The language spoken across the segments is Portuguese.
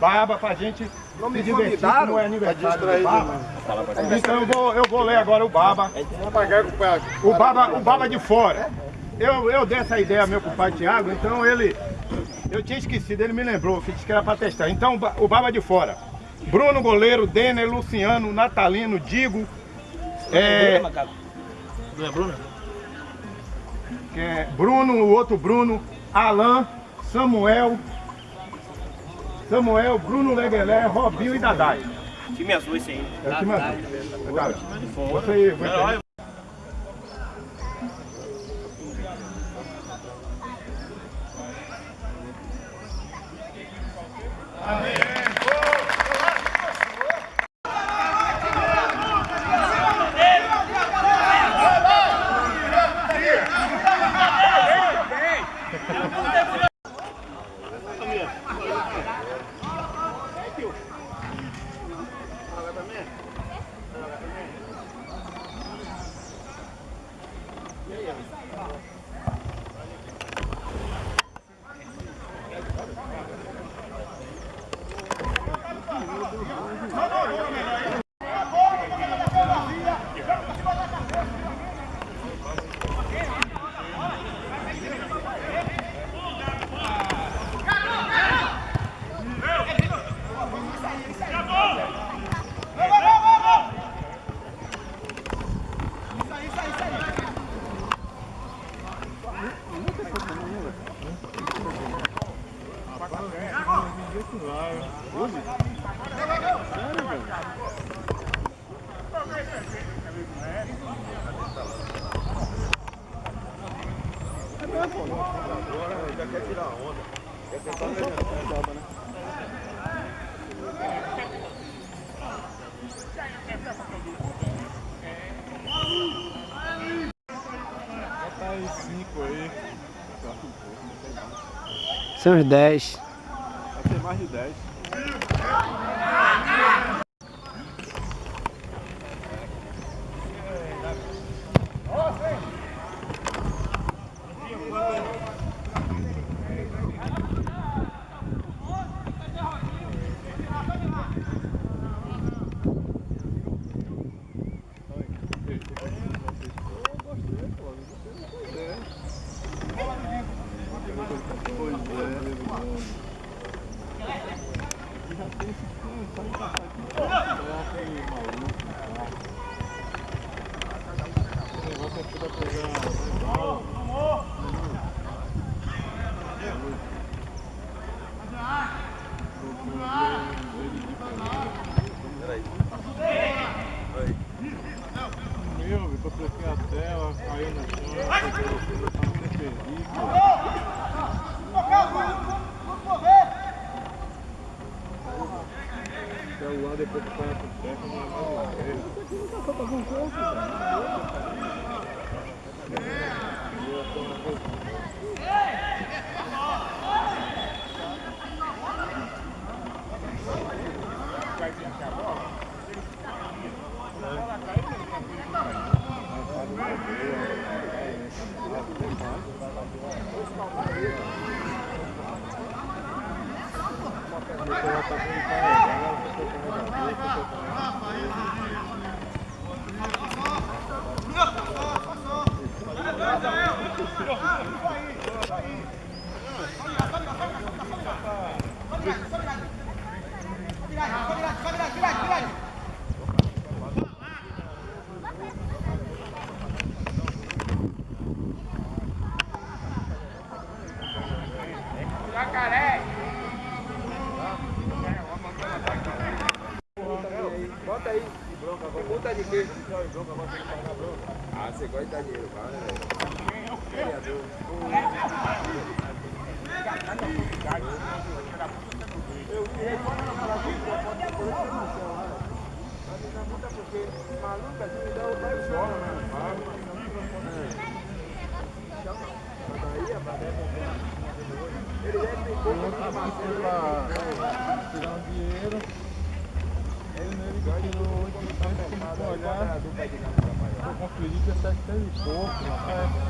Baba pra gente não me se divertir, como é aniversário do Baba. Então eu vou, eu vou ler agora o Baba. O Baba, o Baba de fora. Eu, eu dei essa ideia ao meu compadre Tiago, então ele... Eu tinha esquecido, ele me lembrou, que disse que era pra testar. Então o Baba de fora. Bruno Goleiro, Denner, Luciano, Natalino, Digo. É... Bruno? Que é Bruno, o outro Bruno, Alain, Samuel, Samuel, Bruno Leguelé, Robinho e Dadai. Time azul esse aí. É o time azul. Dadai. Você aí, você São os 10. pra pegar. acredito é 70 e pouco, rapaz.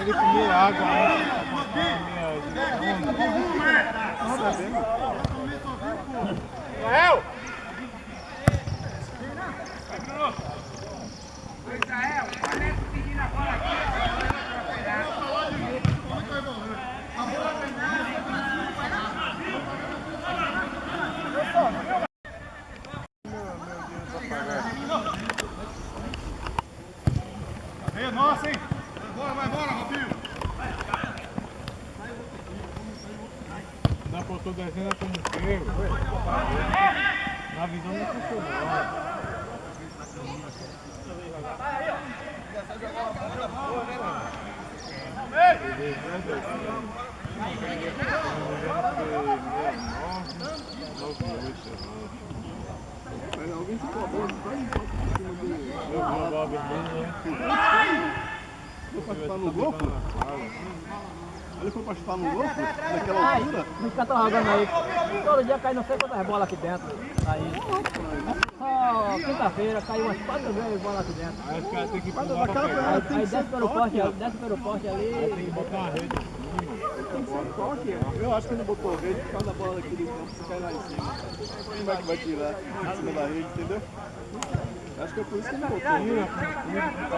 Ele comer água, né? Rael! É nossa, hein? Vai embora, vai embora, Robinho! Dá pra eu tô desenhando como pego. Na visão não funcionou. Aí alguém ficou a bola, vai em cima dele. Eu vi a bola vermelha. Foi pra chutar no louco? Ele foi pra chutar no louco? Naquela caras estão jogando aí. Todo dia cai não sei quantas bolas aqui dentro. Aí. Só quinta-feira caiu umas quatro vezes bola aqui dentro. Aí os caras têm que Mas pular pra pegar. Aí, tem aí desce pelo forte, poste, desce pelo poste ali. Tem que botar uma rede. tem que ser forte. Eu acho que ele botou rede por causa da bola aqui do campo, se cai lá em cima. Como é que vai tirar em cima da rede, entendeu? Acho que é por isso que ele botou.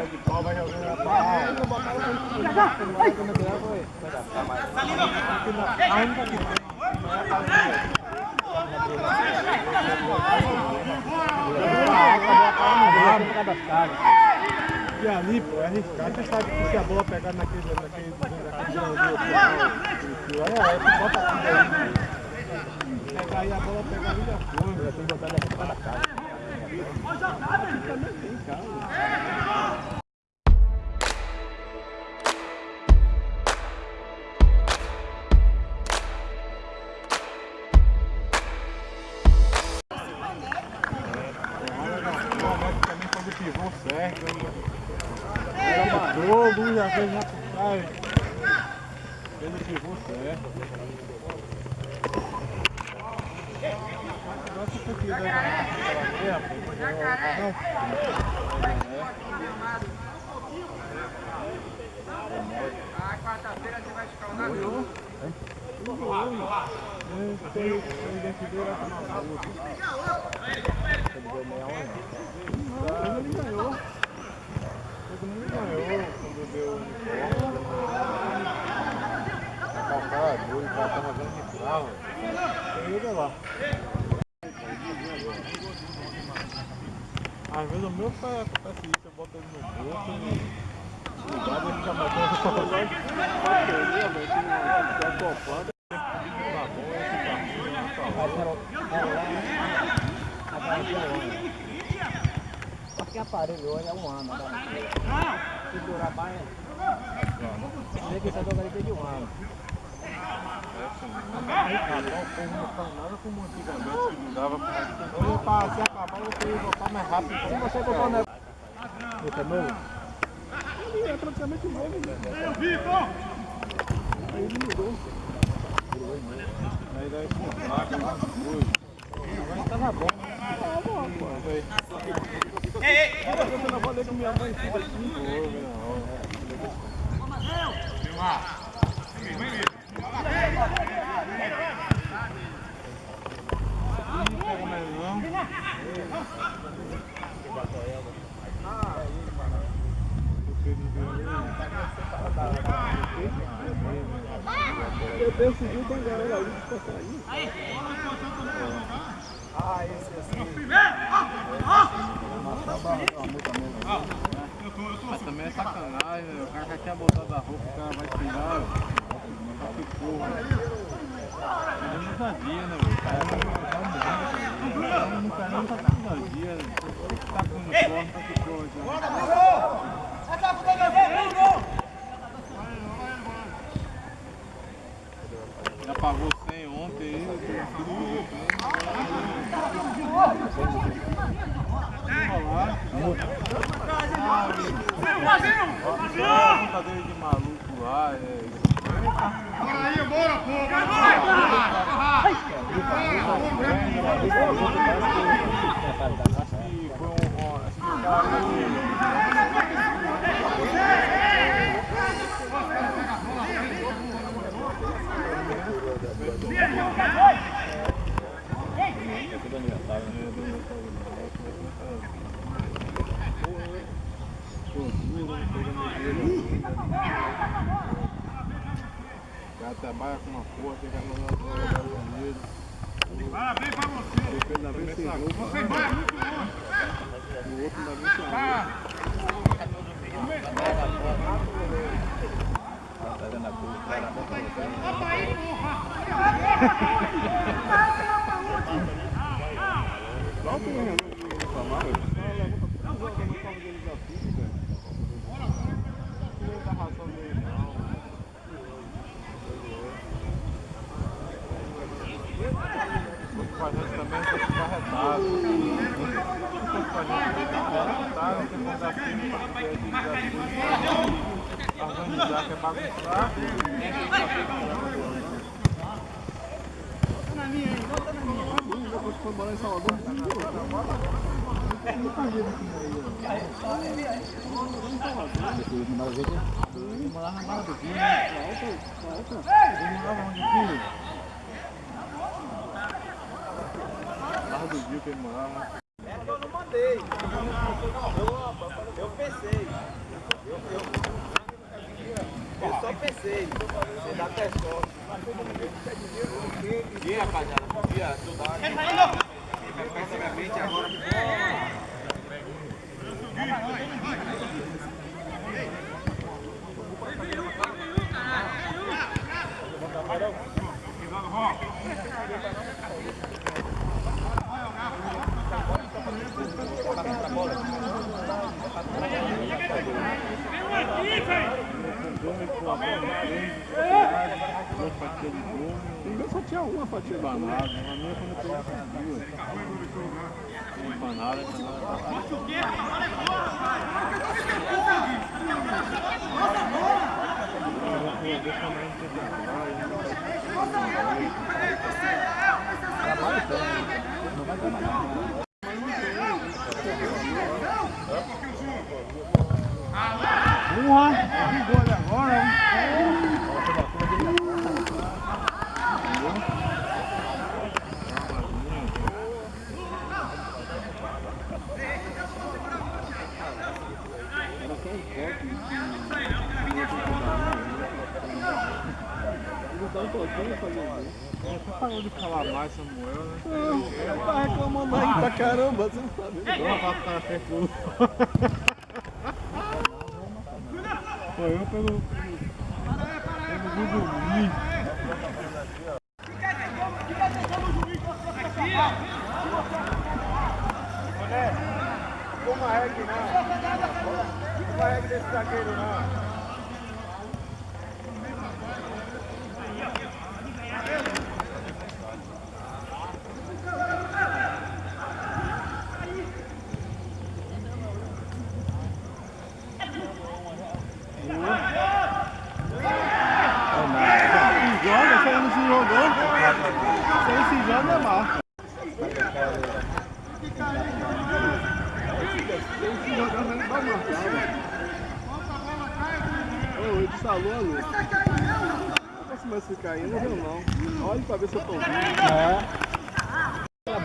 De pau, vai jogando na pau. Ele não quando ele vai quando tirar foi. A única que tem. E ali, pô, é arriscado. Você sabe que se a bola pegar naquele, naquele, naquele é, você bota tudo aí. Pegar aí a bola, pegar ali da coisa. Tem que botar daqui pra casa. Tem casa. Fez na puxagem. Fez o que for que daí na meia, pô, não. Ah, quarta-feira você vai escaldar jogo. Tem, identidade lá na saúde. Não, ele ganhou. Todo mundo ganhou quando deu o. A o carro. Lá. Às vezes o meu pai acontece isso, eu boto ele no bolso e ligado ele fica matando. Porque aparelho hoje é um ano. Se durar mais. Vê que essa dogaria de um ano. Carnaval, o povo não faz nada como antigamente, que não dava pra... Hoje, pra se acabar, eu queria voltar mais rápido. Se você botar o negócio. Esse é novo? É praticamente novo, né? Aí ele mudou. Aí daí com placa, uma coisa. Agora tava bom. Tava bom, pô. Aí. Eu não falei com minha mãe fica assim, pô, Ih, pega mais não. Eu decidi tem galera ali que passar aí. Ah, esse assim. Mas também é sacanagem, né? o cara já tinha botado a roupa, o cara vai tirar. Tá que porra. Eu não sabia, né? velho? O cara não tá morrendo. O cara não tá com energia, né? Tá com uniforme, tá que porra já. Já pagou 100 ontem aí, tudo Enrolar. Conta dele de maluco lá, é. Acho que foi um. um- Acho que o cara. O cara trabalha com uma porra, tem que mandar trabalhar com dinheiro. Parabéns pra você. Depende da vez sem roupa. Você vai muito longe. O outro ainda vem sem roupa. Lá tem um reclamar, só levanta tudo o uniforme deles Vamos lá. Vigor agora. Dá um toquinho, Fabiano. Parou de falar mais, Samuel, né? Tá reclamando aí pra caramba, você não sabe. Não, vai ficar na frente Não se machucar aí, não viu não. Olha pra ver se eu tô vendo. É. Tá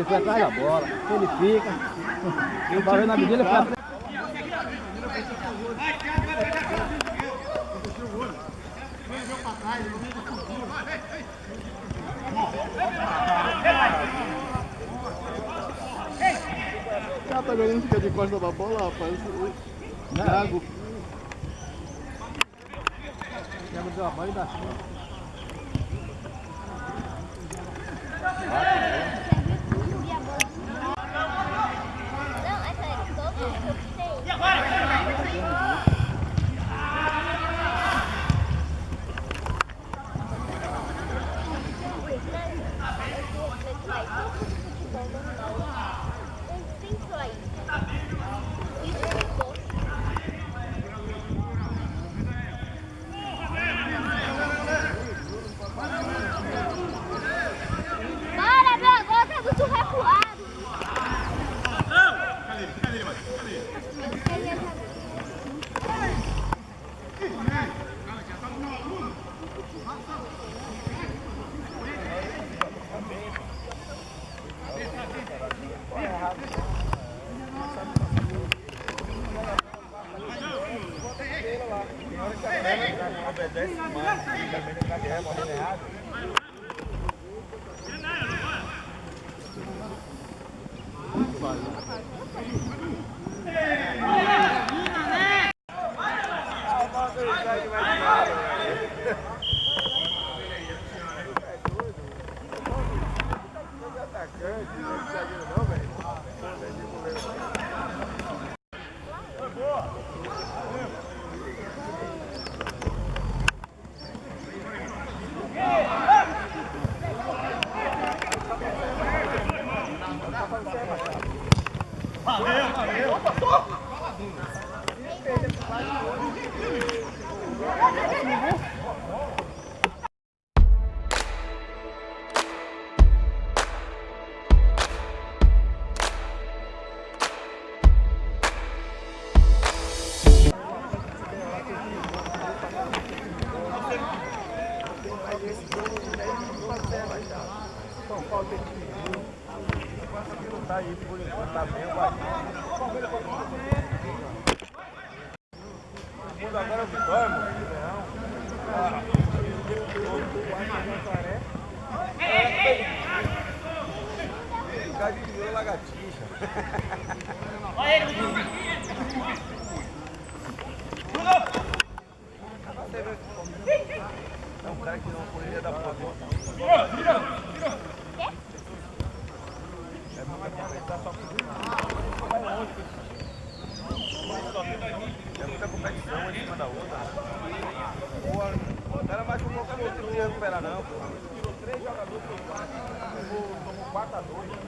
Ele foi atrás da bola. Ele fica. Eu parou na medida, ele foi atrás. cara tá jogando fica de costa da bola, rapaz. O Thiago. Thiago deu a bola e dá. É muita competição em cima da outra. O cara vai com qualquer outro, não ia recuperar não. Tirou três jogadores, tomou, tomou 4 a 2.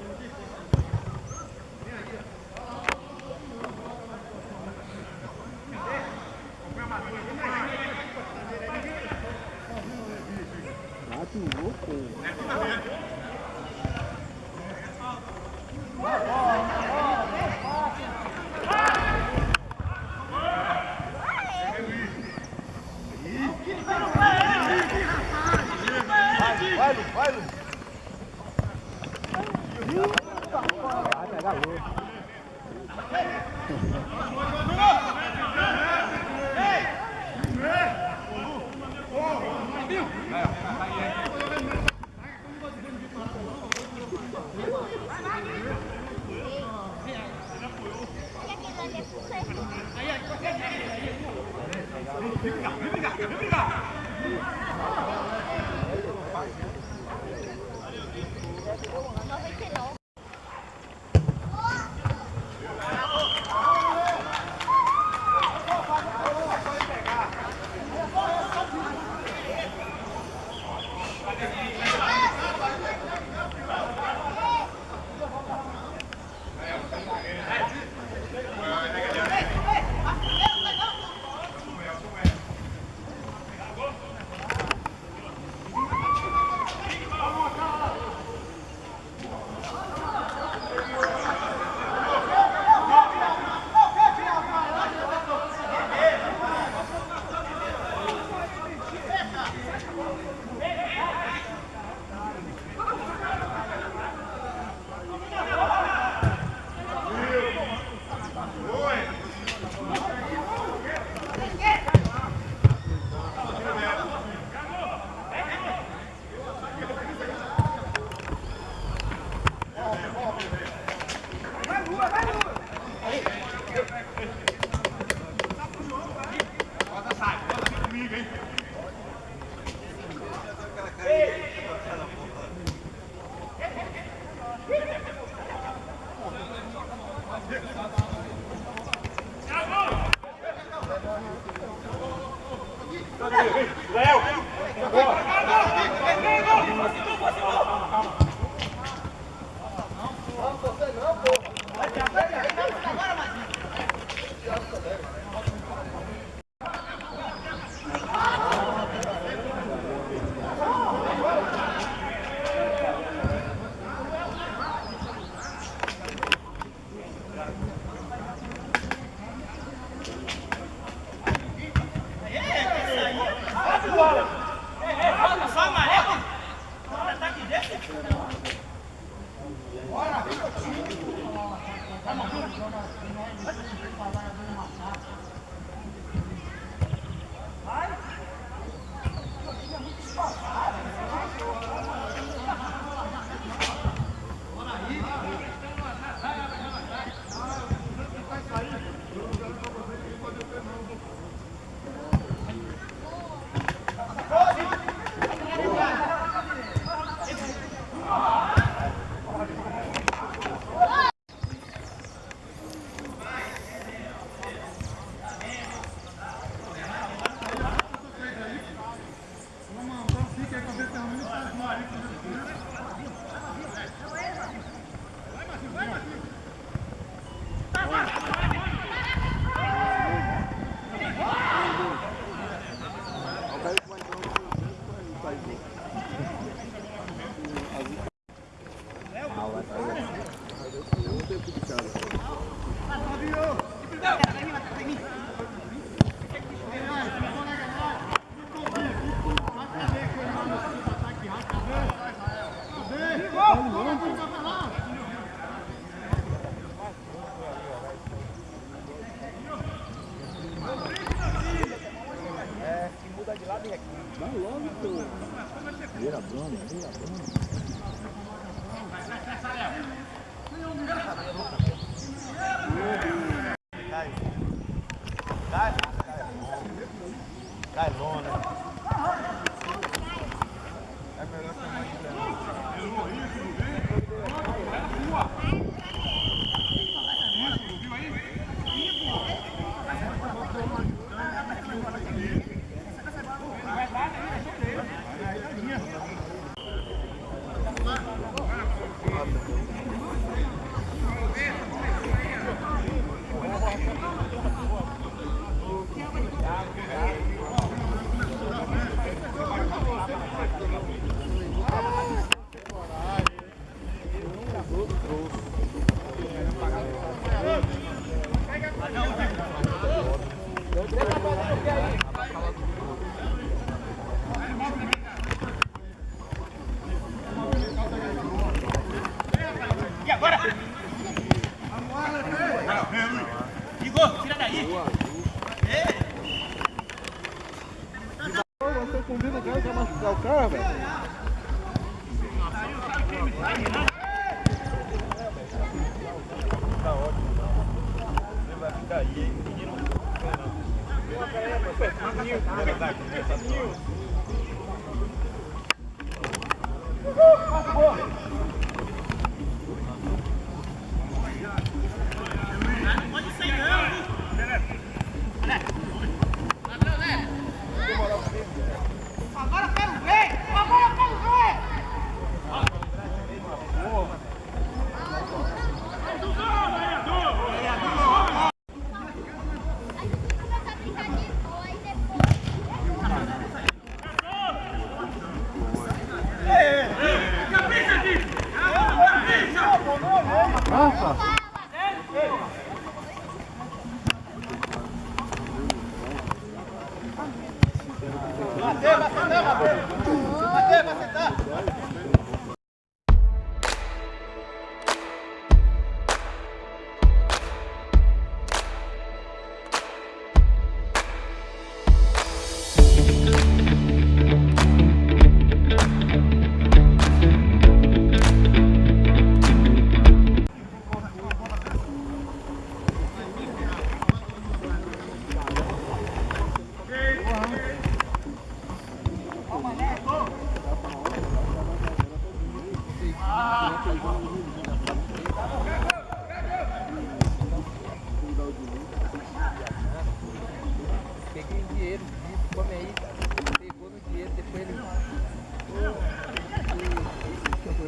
Vai logo, pô. Vira Bruno, vira Bruno.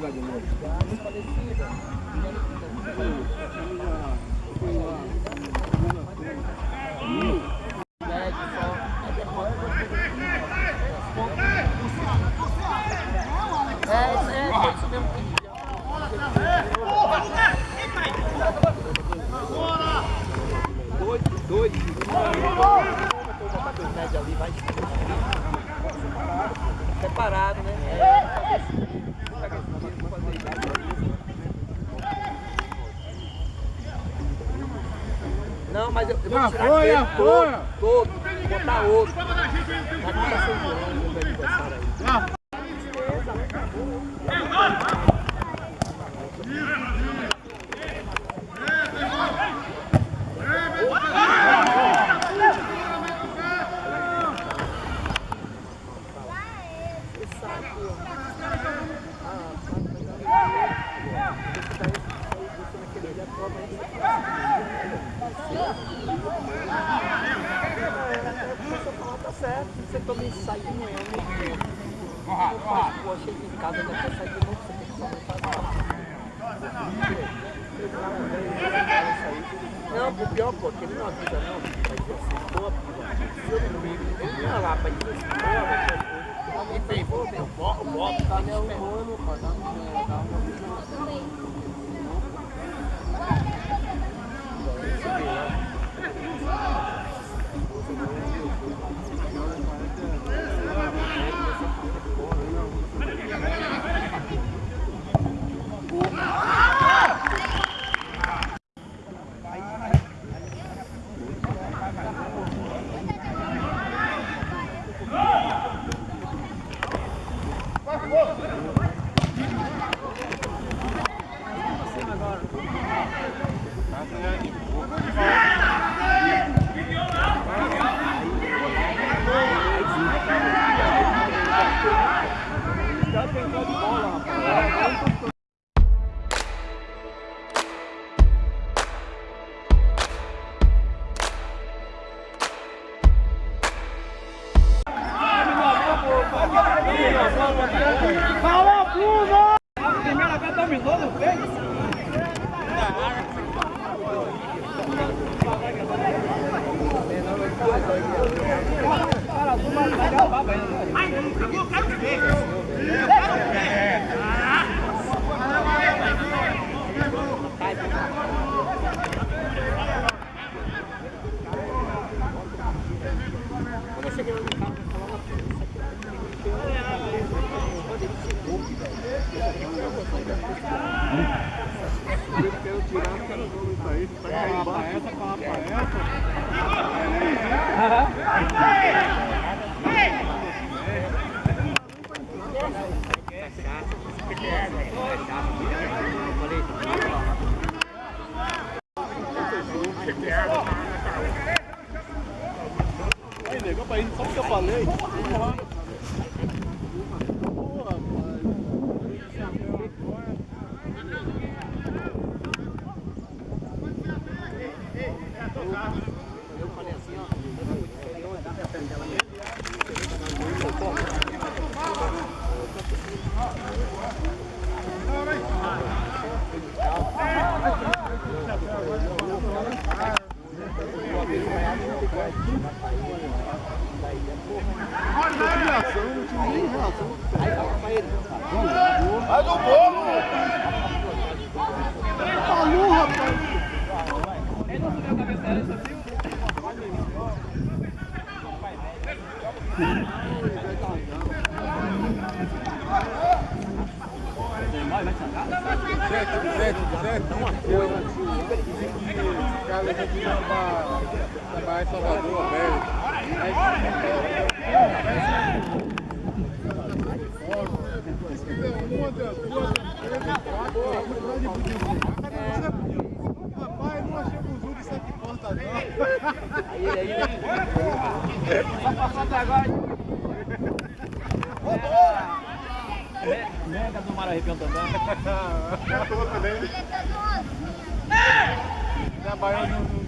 lugar de novo. Foi Olha, todo, todo. Botar outro. Aí, negão, pra ele, só que eu falei. Vamos lá. Mega do mar. É também. Trabalhando no,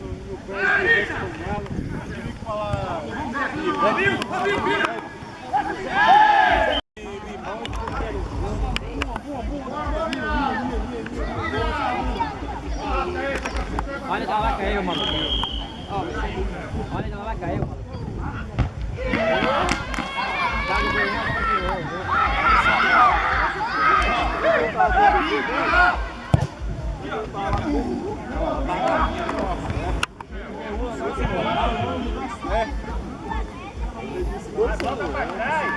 que falar. Olha, tá lá caiu, mano. Olha, não, vai caiu. É. Bota pra trás.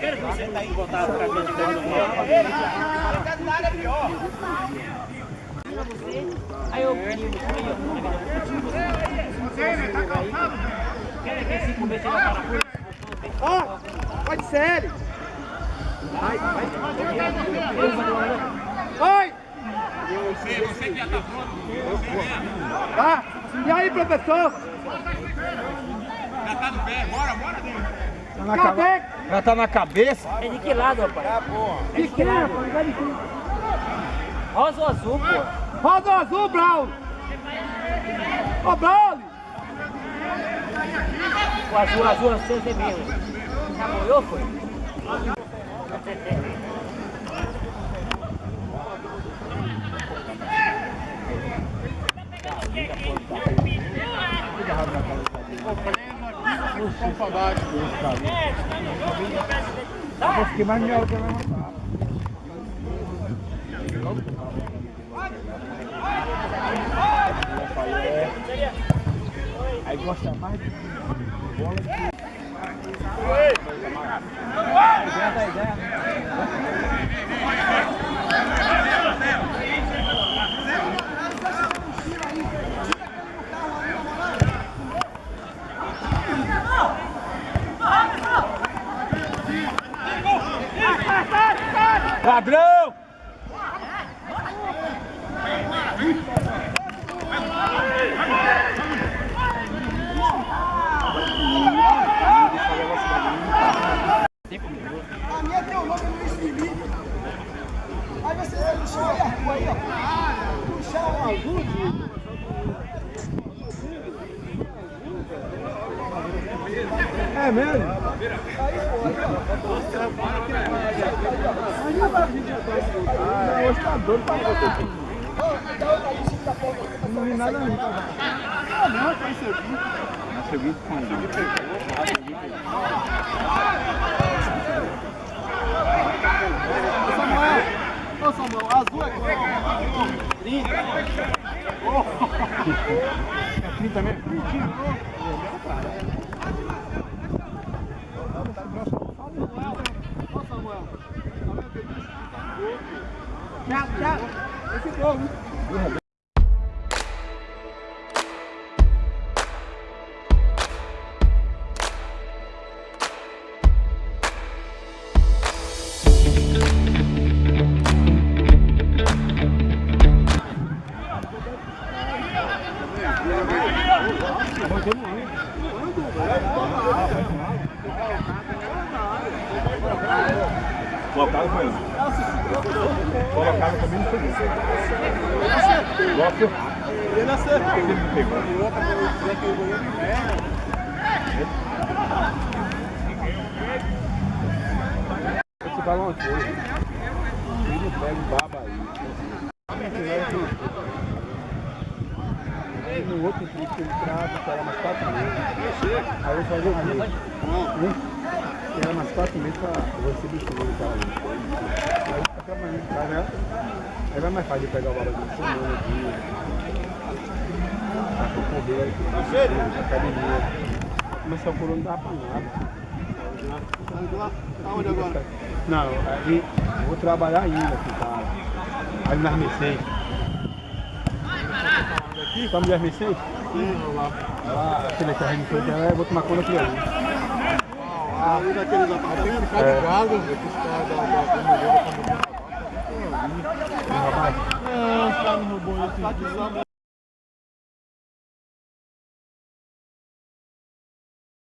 Quero que você tá aí botar a cabeça de dentro do Aí eu pedi Quer ver cinco vezes na parafuso? Ó, pode ser ele. Vai, vai. Oi! Você, você que já tá pronto. Você. Tá? E aí, professor? Já tá no pé. Bora, bora, Deus. Cadê? Já tá na cabeça? É de que lado, rapaz? Tá bom. De que lado? Rosa ou azul, pô? Rosa ou azul, Braulio? Ô, Braulio! O azul, azul, azul, você mesmo. Já molhou, foi? Eu fiquei mais melhor que eu Aí gosta mais de bola do que... Ideia da ideia, Ladrão! A minha tem o nome Luiz Felipe. Aí você vai puxar a rua aí, ó. Puxar o azul, É mesmo? doido pra você. Não vi nada não. Ah, não, foi isso aqui. Isso aqui com ele. Isso aqui pegou, isso. Samuel, ô Samuel, azul é quanto? 30. 30 mesmo? 30. Pouco? Já, já. Esse povo. Aonde agora? Não, eu vou trabalhar ainda o cara. Aí nas Mercedes. Estamos de Mercedes? Sim, lá. Lá, aquele carrinho que eu vou tomar conta aqui ali. Ah, um daqueles apartamentos? É. Cuidado, esse cara da da Não, os caras não roubou.